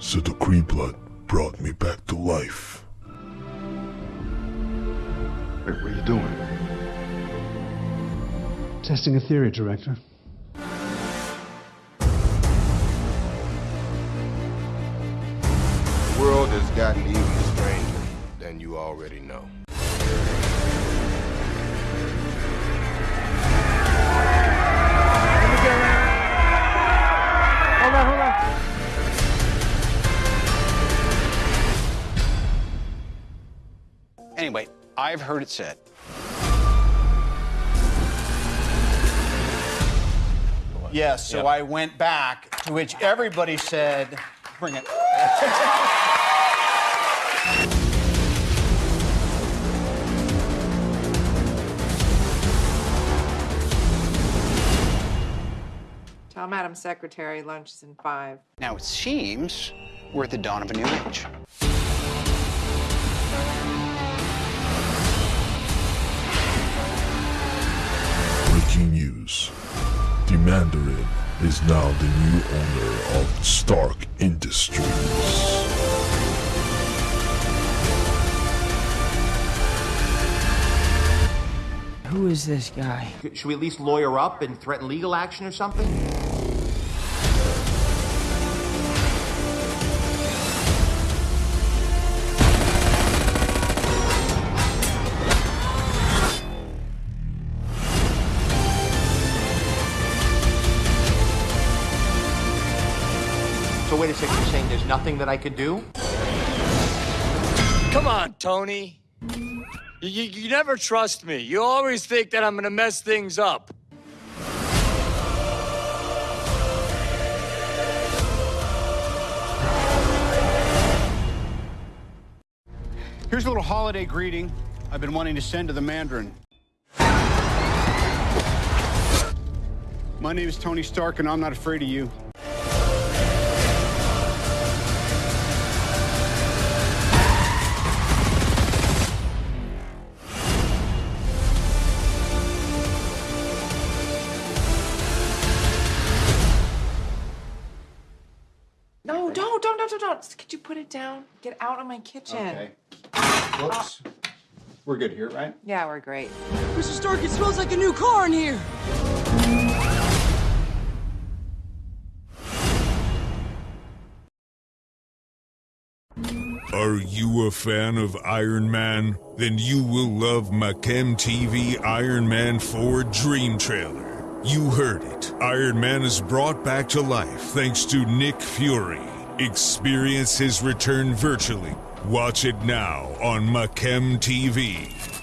So the Kree blood brought me back to life. Wait, what are you doing? Testing a theory, Director. The world has gotten even stranger than you already know. Hold on, hold on. Anyway, I've heard it said. Yes, so I went back, to which everybody said, bring it. Tell Madam Secretary lunch is in five. Now it seems we're at the dawn of a new age. Mandarin is now the new owner of Stark Industries. Who is this guy? Should we at least lawyer up and threaten legal action or something? So wait a second, you're saying there's nothing that I could do? Come on, Tony. You, you, you never trust me. You always think that I'm gonna mess things up. Here's a little holiday greeting I've been wanting to send to the Mandarin. My name is Tony Stark, and I'm not afraid of you. Don't, don't, don't, don't, don't. Could you put it down? Get out of my kitchen. Okay. Ah. Whoops. We're good here, right? Yeah, we're great. Mr. Stark, it smells like a new car in here. Are you a fan of Iron Man? Then you will love Machem TV Iron Man 4 Dream Trailer. You heard it. Iron Man is brought back to life thanks to Nick Fury. Experience his return virtually. Watch it now on Machem TV.